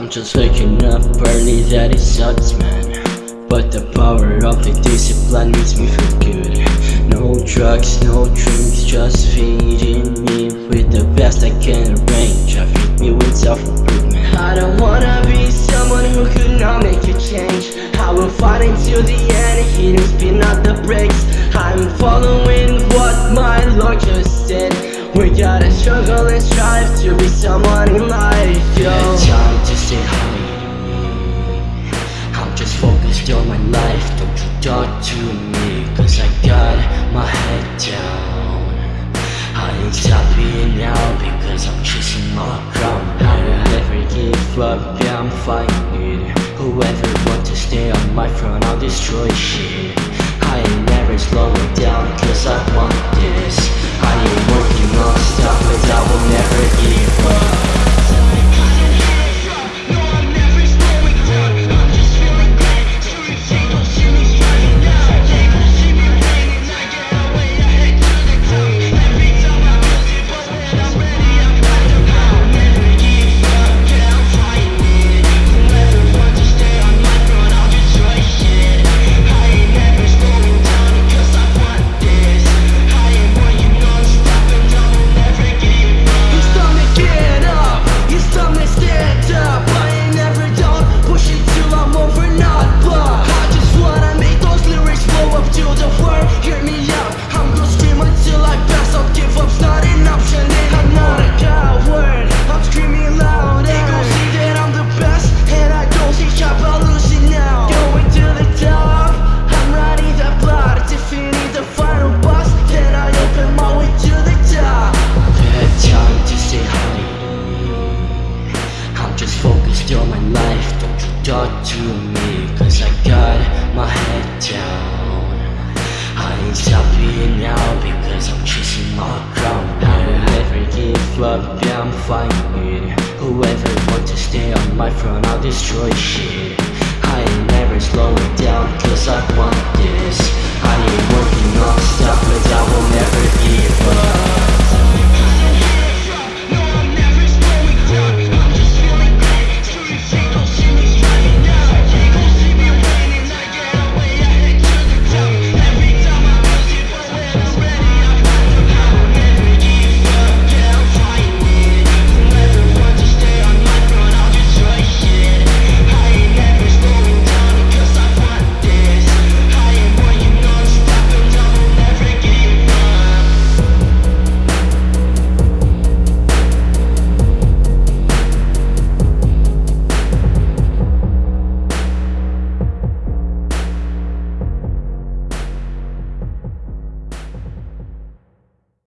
I'm just waking up early, that it sucks man. But the power of the discipline makes me feel good. No drugs, no drinks, just feeding me With the best I can arrange I feed me with self-improvement. I don't wanna be someone who could not make a change. I will fight until the end, knows spin out the brakes I'm following what my Lord just said we gotta struggle and strive to be someone in life, yo. Time to say hi. I'm just focused on my life, don't you talk to me Cause I got my head down. I ain't stopping now because I'm chasing my crown. I will never give up, yeah I'm fighting Whoever wants to stay on my front, I'll destroy shit. I ain't never slowing down cause I want talk to me. Cause I got my head down. I ain't stopping now because I'm chasing my crown. I will never give up, yeah I'm fighting Whoever wants to stay on my front, I'll destroy shit. I ain't never slowing down